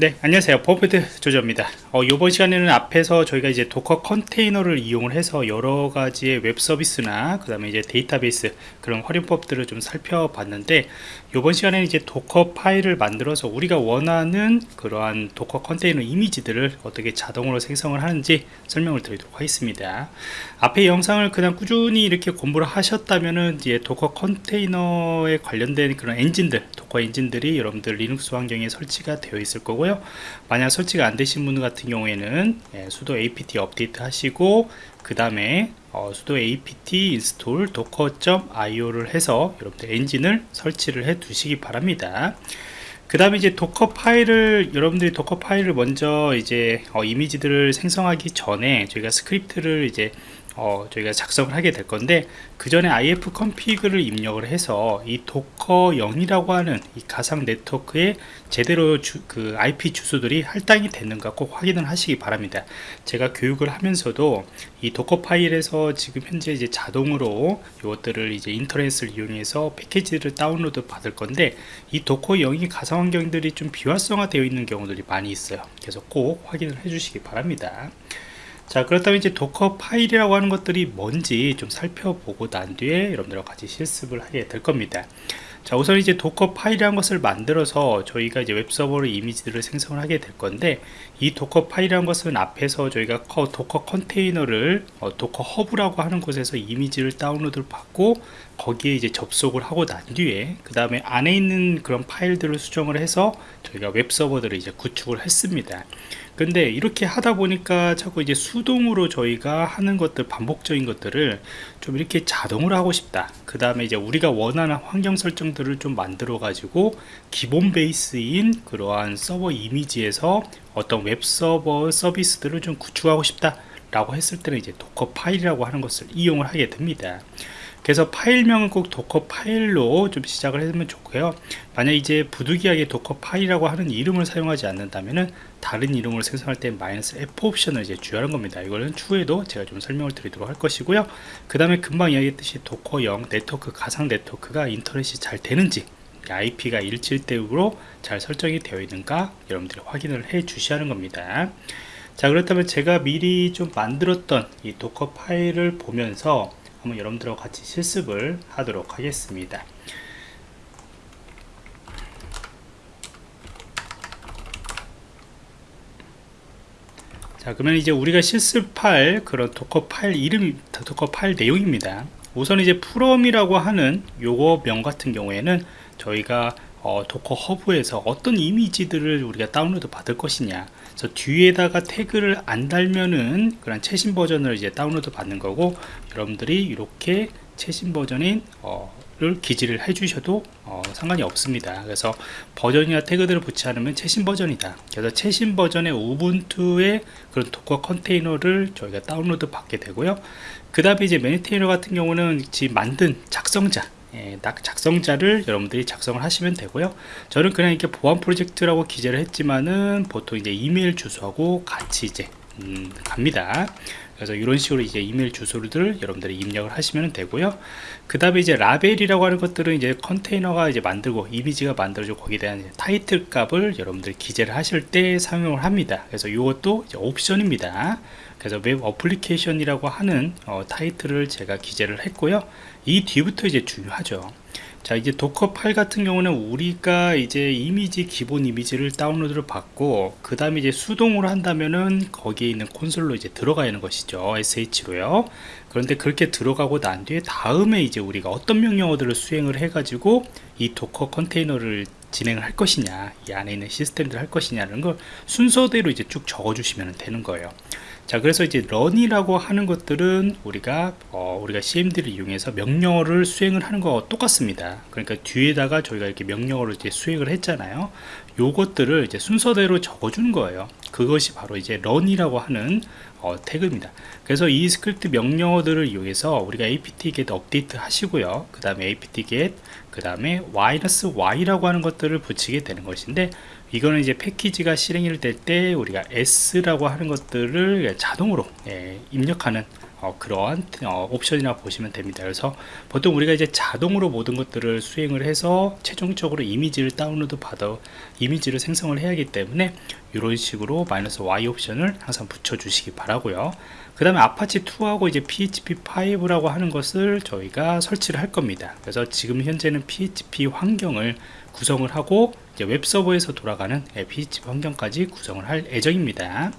네 안녕하세요. 버프드 조조입니다. 어, 이번 시간에는 앞에서 저희가 이제 도커 컨테이너를 이용을 해서 여러 가지의 웹 서비스나 그 다음에 이제 데이터베이스 그런 활용법들을 좀 살펴봤는데 이번 시간에는 이제 도커 파일을 만들어서 우리가 원하는 그러한 도커 컨테이너 이미지들을 어떻게 자동으로 생성을 하는지 설명을 드리도록 하겠습니다. 앞에 영상을 그냥 꾸준히 이렇게 공부를 하셨다면은 이제 도커 컨테이너에 관련된 그런 엔진들 도커 엔진들이 여러분들 리눅스 환경에 설치가 되어 있을 거고요 거고요. 만약 설치가 안 되신 분 같은 경우에는 예, sudo apt update 하시고 그 다음에 어, sudo apt install docker.io를 해서 여러분들 엔진을 설치를 해 두시기 바랍니다. 그 다음에 이제 도커 파일을 여러분들이 도커 파일을 먼저 이제 어, 이미지들을 생성하기 전에 저희가 스크립트를 이제 어, 저희가 작성을 하게 될 건데 그 전에 ifconfig를 입력을 해서 이 도커 0이라고 하는 이 가상 네트워크에 제대로 주, 그 IP 주소들이 할당이 됐는가 꼭 확인을 하시기 바랍니다. 제가 교육을 하면서도 이 도커 파일에서 지금 현재 이제 자동으로 이것들을 이제 인터넷을 이용해서 패키지를 다운로드 받을 건데 이 도커 0이 가상 환경들이 좀 비활성화 되어 있는 경우들이 많이 있어요. 그래서 꼭 확인을 해 주시기 바랍니다 자 그렇다면 이제 도커 파일이라고 하는 것들이 뭔지 좀 살펴보고 난 뒤에 여러분들과 같이 실습을 하게 될 겁니다. 자 우선 이제 도커 파일이라는 것을 만들어서 저희가 이제 웹서버로 이미지들을 생성을 하게 될 건데 이 도커 파일이라는 것은 앞에서 저희가 도커 컨테이너를 어, 도커 허브라고 하는 곳에서 이미지를 다운로드를 받고 거기에 이제 접속을 하고 난 뒤에 그 다음에 안에 있는 그런 파일들을 수정을 해서 저희가 웹 서버들을 이제 구축을 했습니다. 근데 이렇게 하다 보니까 자꾸 이제 수동으로 저희가 하는 것들 반복적인 것들을 좀 이렇게 자동으로 하고 싶다. 그 다음에 이제 우리가 원하는 환경 설정들을 좀 만들어 가지고 기본 베이스인 그러한 서버 이미지에서 어떤 웹 서버 서비스들을 좀 구축하고 싶다 라고 했을 때는 이제 Docker 파일이라고 하는 것을 이용을 하게 됩니다 그래서 파일명은 꼭 Docker 파일로 좀 시작을 하면 좋고요. 만약 이제 부득이하게 Docker 파일이라고 하는 이름을 사용하지 않는다면은 다른 이름으로 생성할 때 마이너스 F 옵션을 이제 주시는 겁니다. 이거는 추후에도 제가 좀 설명을 드리도록 할 것이고요. 그 다음에 금방 이야기했듯이 Docker 0 네트워크 가상 네트워크가 인터넷이 잘 되는지 IP가 일칠이대로 잘 설정이 되어 있는가 여러분들이 확인을 해 주셔야 하는 겁니다. 자 그렇다면 제가 미리 좀 만들었던 이 Docker 파일을 보면서 한번 여러분들과 같이 실습을 하도록 하겠습니다. 자 그러면 이제 우리가 실습할 그런 Docker 파일 이름 Docker 파일 내용입니다. 우선 이제 FROM이라고 하는 요거 명 같은 경우에는 저희가 어, Docker Hub에서 어떤 이미지들을 우리가 다운로드 받을 것이냐 그래서 뒤에다가 태그를 안 달면은 그런 최신 버전을 이제 다운로드 받는 거고 여러분들이 이렇게 최신 버전인 어, 를 기재를 해 주셔도 어, 상관이 없습니다. 그래서 버전이나 태그들을 붙지 않으면 최신 버전이다. 그래서 최신 버전의 Ubuntu의 그런 Docker 컨테이너를 저희가 다운로드 받게 되고요. 그 다음에 이제 MAINTAINER 같은 경우는 지금 만든 작성자 예, 작성자를 여러분들이 작성을 하시면 되고요. 저는 그냥 이렇게 보안 프로젝트라고 기재를 했지만은 보통 이제 이메일 주소하고 같이 이제 음, 갑니다. 그래서 이런 식으로 이제 이메일 주소를 여러분들이 입력을 하시면 되고요. 그 다음에 이제 LABEL이라고 하는 것들은 이제 컨테이너가 이제 만들고 이미지가 만들어지고 거기에 대한 타이틀 값을 여러분들 기재를 하실 때 사용을 합니다. 그래서 이것도 옵션입니다. 그래서 웹 application이라고 하는 어, 타이틀을 제가 기재를 했고요 이 뒤부터 이제 중요하죠. 자 이제 Docker 파일 같은 경우는 우리가 이제 이미지 기본 이미지를 다운로드를 받고 그 다음에 이제 수동으로 한다면은 거기에 있는 콘솔로 이제 들어가 있는 것이죠. Sh로요. 그런데 그렇게 들어가고 난 뒤에 다음에 이제 우리가 어떤 명령어들을 수행을 해 가지고 이 Docker 컨테이너를 진행을 할 것이냐 이 안에 있는 시스템들 할 것이냐는 걸 순서대로 이제 쭉 적어 주시면 되는 거예요 자 그래서 이제 RUN이라고 하는 것들은 우리가 어, 우리가 cmd를 이용해서 명령어를 수행을 하는 거 똑같습니다. 그러니까 뒤에다가 저희가 이렇게 명령어를 이제 수행을 했잖아요. 요것들을 이제 순서대로 적어주는 거예요. 그것이 바로 이제 RUN이라고 하는 어, 태그입니다. 그래서 이 스크립트 명령어들을 이용해서 우리가 apt-get update 하시고요. 그 다음에 apt-get 그 다음에 -y라고 하는 것들을 붙이게 되는 것인데 이거는 이제 패키지가 실행이 될때 우리가 yes라고 하는 것들을 자동으로 예, 입력하는 어, 그러한 어, 옵션이라고 보시면 됩니다. 그래서 보통 우리가 이제 자동으로 모든 것들을 수행을 해서 최종적으로 이미지를 다운로드 받아 이미지를 생성을 해야 하기 때문에 이런 식으로 마이너스 Y 옵션을 항상 붙여 주시기 바라고요. 그 다음에 아파치 2하고 이제 PHP 5라고 하는 것을 저희가 설치를 할 겁니다. 그래서 지금 현재는 PHP 환경을 구성을 하고 웹 서버에서 돌아가는 PHP 환경까지 구성을 할 예정입니다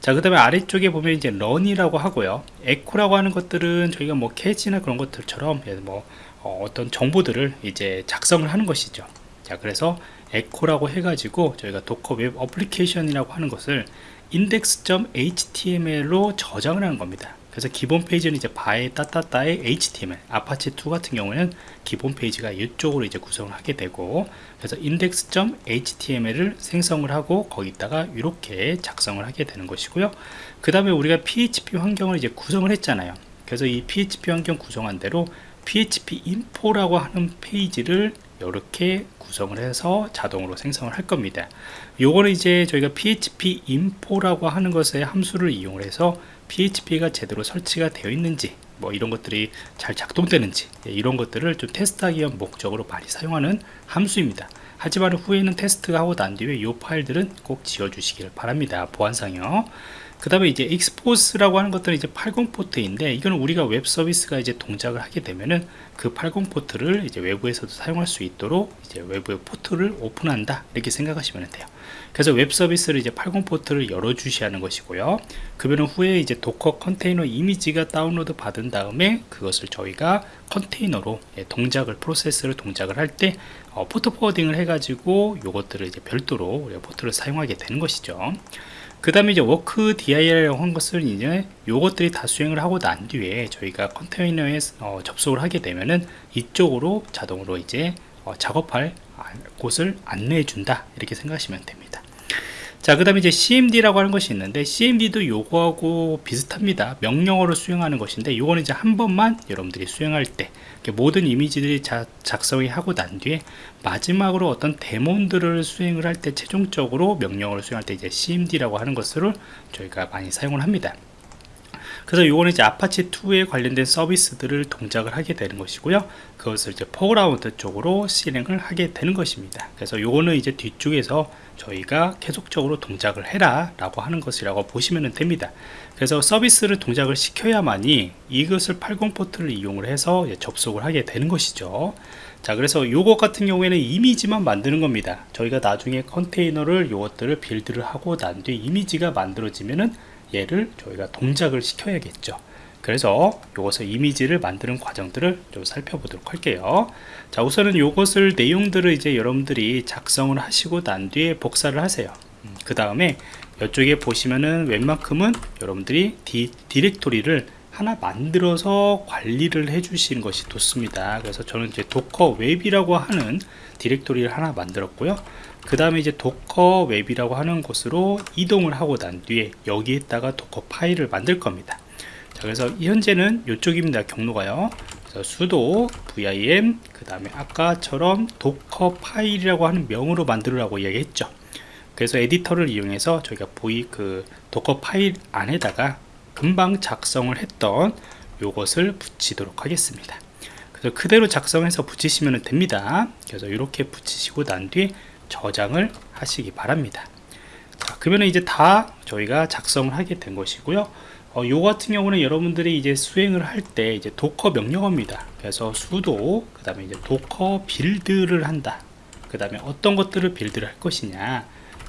자, 그 다음에 아래쪽에 보면 이제 RUN이라고 하고요. echo라고 하는 것들은 저희가 뭐 cat이나 그런 것들처럼 뭐 어, 떤 정보들을 이제 작성을 하는 것이죠. 자, 그래서 echo라고 해가지고 저희가 Docker 웹 application이라고 하는 것을 index.html로 저장을 하는 겁니다. 그래서 기본 페이지는 이제 바에 따따따의 HTML Apache 2 같은 경우에는 기본 페이지가 이쪽으로 이제 구성을 하게 되고 그래서 index.html을 생성을 하고 거기다가 이렇게 작성을 하게 되는 것이고요. 그 다음에 우리가 php 환경을 이제 구성을 했잖아요. 그래서 이 php 환경 구성한 대로 php info라고 하는 페이지를 이렇게 구성을 해서 자동으로 생성을 할 겁니다. 요거는 이제 저희가 php info라고 하는 것의 함수를 이용을 해서 PHP가 제대로 설치가 되어 있는지 뭐 이런 것들이 잘 작동되는지 예, 이런 것들을 좀 테스트하기 위한 목적으로 많이 사용하는 함수입니다. 하지만 후에는 테스트가 하고 난 뒤에 이 파일들은 꼭 지워 주시길 바랍니다. 보안상요 그 다음에 이제 EXPOSE라고 하는 것들은 이제 80 포트인데 이거는 우리가 웹 서비스가 이제 동작을 하게 되면은 그 80 포트를 이제 외부에서도 사용할 수 있도록 이제 외부의 포트를 오픈한다. 이렇게 생각하시면 돼요. 그래서 웹 서비스를 이제 80 포트를 열어 주시는 것이고요. 그러면 후에 이제 Docker 컨테이너 이미지가 다운로드 받은 다음에 그것을 저희가 컨테이너로 예, 동작을 프로세스를 동작을 할때 어, 포트 forwarding을 해가지고 요것들을 이제 별도로 우리가 포트를 사용하게 되는 것이죠 그 다음에 이제 WORKDIR이라고 한 것을 이제 요것들이 다 수행을 하고 난 뒤에 저희가 컨테이너에 어, 접속을 하게 되면은 이쪽으로 자동으로 이제 어, 작업할 곳을 안내해 준다. 이렇게 생각하시면 됩니다 자, 그 다음에 이제 CMD라고 하는 것이 있는데, CMD도 요거하고 비슷합니다. 명령어로 수행하는 것인데, 요거는 이제 한 번만 여러분들이 수행할 때, 모든 이미지들이 자, 작성이 하고 난 뒤에, 마지막으로 어떤 데몬들을 수행을 할 때, 최종적으로 명령어를 수행할 때 이제 CMD라고 하는 것을 저희가 많이 사용을 합니다. 그래서 요거는 이제 아파치 2에 관련된 서비스들을 동작을 하게 되는 것이고요. 그것을 이제 foreground 쪽으로 실행을 하게 되는 것입니다. 그래서 요거는 이제 뒤쪽에서 저희가 계속적으로 동작을 해라 라고 하는 것이라고 보시면 됩니다. 그래서 서비스를 동작을 시켜야만이 이것을 80 포트를 이용을 해서 접속을 하게 되는 것이죠. 자 그래서 요것 같은 경우에는 이미지만 만드는 겁니다. 저희가 나중에 컨테이너를 요것들을 build를 하고 난 뒤에 이미지가 만들어지면은 얘를 저희가 동작을 시켜야겠죠. 그래서 이것을 이미지를 만드는 과정들을 좀 살펴보도록 할게요. 자 우선은 이것을 내용들을 이제 여러분들이 작성을 하시고 난 뒤에 복사를 하세요. 음, 그 다음에 이쪽에 보시면은 웬만큼은 여러분들이 디, 디렉토리를 하나 만들어서 관리를 해 주시는 것이 좋습니다. 그래서 저는 이제 docker web이라고 하는 디렉토리를 하나 만들었고요. 그 다음에 이제 docker web이라고 하는 곳으로 이동을 하고 난 뒤에 여기에다가 Docker 파일을 만들 겁니다. 자 그래서 현재는 이쪽입니다 경로가요. sudo vim 그 다음에 아까처럼 Docker 파일이라고 하는 명으로 만들으라고 이야기했죠. 그래서 에디터를 이용해서 저희가 보이 그 Docker 파일 안에다가 금방 작성을 했던 요것을 붙이도록 하겠습니다. 그래서 그대로 작성해서 붙이시면 됩니다. 그래서 이렇게 붙이시고 난 뒤에 저장을 하시기 바랍니다. 자, 그러면 이제 다 저희가 작성을 하게 된 것이고요. 어, 요 같은 경우는 여러분들이 이제 수행을 할 때 이제 Docker 명령어입니다. 그래서 sudo 그 다음에 이제 docker build를 한다. 그 다음에 어떤 것들을 build를 할 것이냐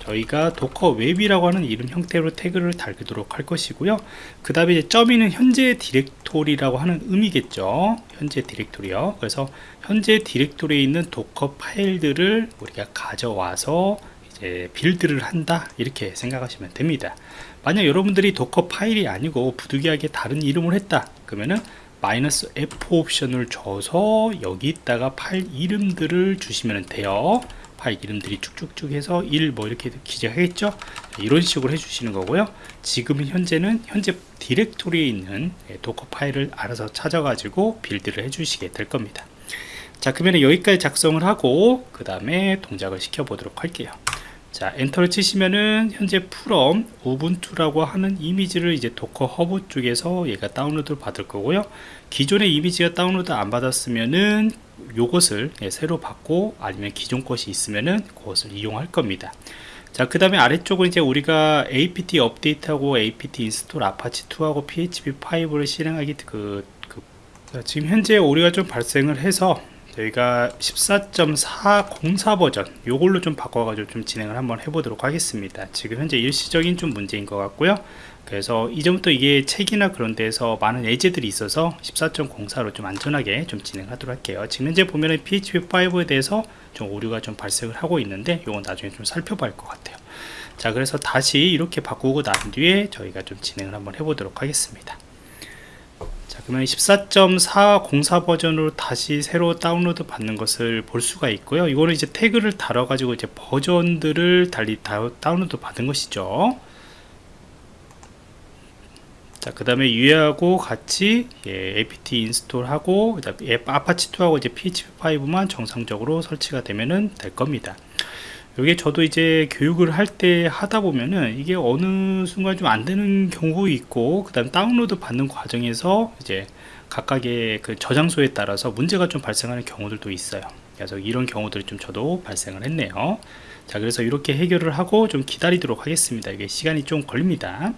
저희가 docker web이라고 하는 이름 형태로 태그를 달도록 할 것이고요. 그 다음에 이제 점이는 현재 디렉토리라고 하는 의미겠죠. 현재 디렉토리요. 그래서 현재 디렉토리에 있는 Docker 파일들을 우리가 가져와서 이제 build를 한다. 이렇게 생각하시면 됩니다. 만약 여러분들이 Docker 파일이 아니고 부득이하게 다른 이름을 했다. 그러면은 마이너스 F 옵션을 줘서 여기다가 파일 이름들을 주시면 돼요 파일 이름들이 쭉쭉쭉 해서 1 뭐 이렇게 기재하겠죠? 이런 식으로 해주시는 거고요. 지금 현재는 현재 디렉토리에 있는 예, Docker 파일을 알아서 찾아가지고 build를 해주시게 될 겁니다. 자 그러면 여기까지 작성을 하고 그 다음에 동작을 시켜 보도록 할게요 자 엔터를 치시면은 현재 from Ubuntu라고 하는 이미지를 이제 Docker Hub 쪽에서 얘가 다운로드 받을 거고요. 기존의 이미지가 다운로드 안 받았으면은 요것을 예, 새로 받고 아니면 기존 것이 있으면은 그것을 이용할 겁니다. 자 그 다음에 아래쪽은 이제 우리가 apt 업데이트하고 apt install Apache 2하고 php5를 실행하기 그, 그 자, 지금 현재 오류가 좀 발생을 해서 저희가 14.404 버전 요걸로 좀 바꿔가지고 좀 진행을 한번 해보도록 하겠습니다. 지금 현재 일시적인 좀 문제인 것 같고요. 그래서 이전부터 이게 책이나 그런 데서 많은 예제들이 있어서 14.04로 좀 안전하게 좀 진행하도록 할게요. 지금 현재 보면은 PHP5에 대해서 좀 오류가 좀 발생을 하고 있는데 이건 나중에 좀 살펴볼 것 같아요. 자 그래서 다시 이렇게 바꾸고 난 뒤에 저희가 좀 진행을 한번 해보도록 하겠습니다. 자 그러면 14.404 버전으로 다시 새로 다운로드 받는 것을 볼 수가 있고요 이거는 이제 태그를 달아 가지고 이제 버전들을 달리 다, 다운로드 받은 것이죠 자, 그 다음에 유해하고 같이 예, apt 인스톨하고 그다음에 Apache2하고 이제 php5만 정상적으로 설치가 되면은 될 겁니다. 여기 저도 이제 교육을 할 때 하다 보면은 이게 어느 순간 좀 안 되는 경우 있고 그 다음 다운로드 받는 과정에서 이제 각각의 그 저장소에 따라서 문제가 좀 발생하는 경우들도 있어요. 그래서 이런 경우들이 좀 저도 발생을 했네요. 자 그래서 이렇게 해결을 하고 좀 기다리도록 하겠습니다. 이게 시간이 좀 걸립니다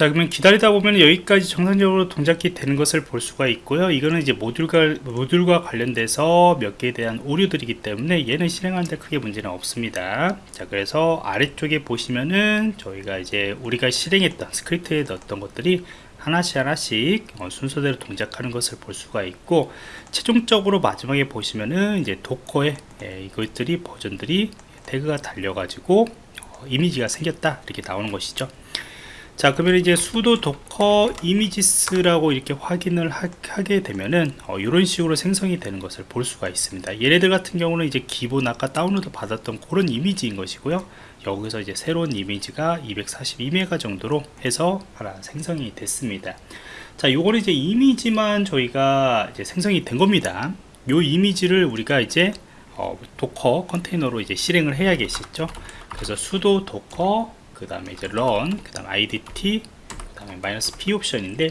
자 그러면 기다리다 보면 여기까지 정상적으로 동작이 되는 것을 볼 수가 있고요. 이거는 이제 모듈과 모듈과 관련돼서 몇 개에 대한 오류들이기 때문에 얘는 실행하는데 크게 문제는 없습니다. 자 그래서 아래쪽에 보시면은 저희가 이제 우리가 실행했던 스크립트에 넣었던 것들이 하나씩 하나씩 어, 순서대로 동작하는 것을 볼 수가 있고 최종적으로 마지막에 보시면은 이제 Docker에 예, 이것들이 버전들이 태그가 달려 가지고 어, 이미지가 생겼다. 이렇게 나오는 것이죠 자 그러면 이제 sudo docker images라고 이렇게 확인을 하, 게 되면은 어, 이런 식으로 생성이 되는 것을 볼 수가 있습니다. 얘네들 같은 경우는 이제 기본 아까 다운로드 받았던 그런 이미지인 것이고요. 여기서 이제 새로운 이미지가 242메가 정도로 해서 하나 생성이 됐습니다. 자 요거는 이제 이미지만 저희가 이제 생성이 된 겁니다. 요 이미지를 우리가 이제 어, Docker 컨테이너로 이제 실행을 해야겠죠? 그래서 sudo docker 그 다음에 이제 run 그 다음 idt 그 다음에 마이너스 p 옵션인데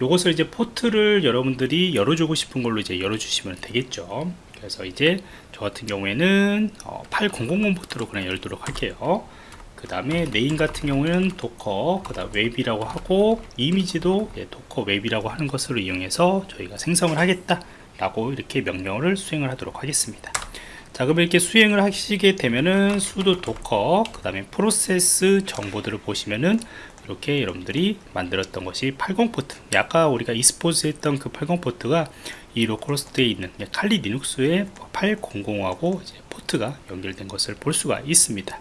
요것을 이제 포트를 여러분들이 열어주고 싶은 걸로 이제 열어주시면 되겠죠. 그래서 이제 저 같은 경우에는 어, 8000 포트로 그냥 열도록 할게요. 그 다음에 name 같은 경우에는 docker 그 다음 web이라고 하고 이미지도 예, docker web이라고 하는 것으로 이용해서 저희가 생성을 하겠다 라고 이렇게 명령을 수행을 하도록 하겠습니다 자 그럼 이렇게 수행을 하시게 되면은 sudo docker 그 다음에 프로세스 정보들을 보시면은 이렇게 여러분들이 만들었던 것이 80 포트. 아까 우리가 expose 했던 그80 포트가 이 localhost에 있는 칼리 리눅스의 800하고 포트가 연결된 것을 볼 수가 있습니다.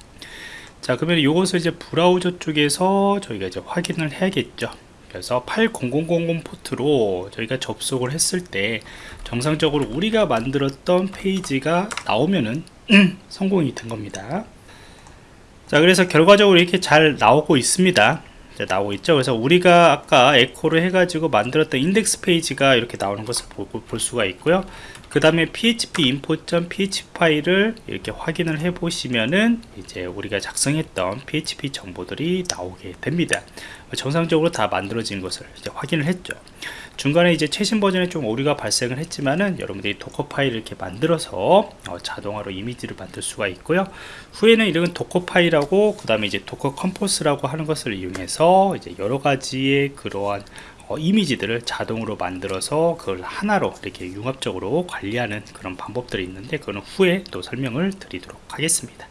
자 그러면 이것을 이제 브라우저 쪽에서 저희가 이제 확인을 해야겠죠 그래서 8000 포트로 저희가 접속을 했을 때 정상적으로 우리가 만들었던 페이지가 나오면은 성공이 된 겁니다. 자 그래서 결과적으로 이렇게 잘 나오고 있습니다. 나오고 있죠? 그래서 우리가 아까 에코를 해가지고 만들었던 인덱스 페이지가 이렇게 나오는 것을 볼 수가 있고요 그 다음에 php info.php 파일을 이렇게 확인을 해 보시면은 이제 우리가 작성했던 php 정보들이 나오게 됩니다. 정상적으로 다 만들어진 것을 이제 확인을 했죠. 중간에 이제 최신 버전에 좀 오류가 발생을 했지만은 여러분들이 Docker 파일을 이렇게 만들어서 어, 자동화로 이미지를 만들 수가 있고요. 후에는 이런 Docker 파일하고 그 다음에 이제 Docker Compose라고 하는 것을 이용해서 이제 여러 가지의 그러한 어, 이미지들을 자동으로 만들어서 그걸 하나로 이렇게 융합적으로 관리하는 그런 방법들이 있는데 그거는 후에 또 설명을 드리도록 하겠습니다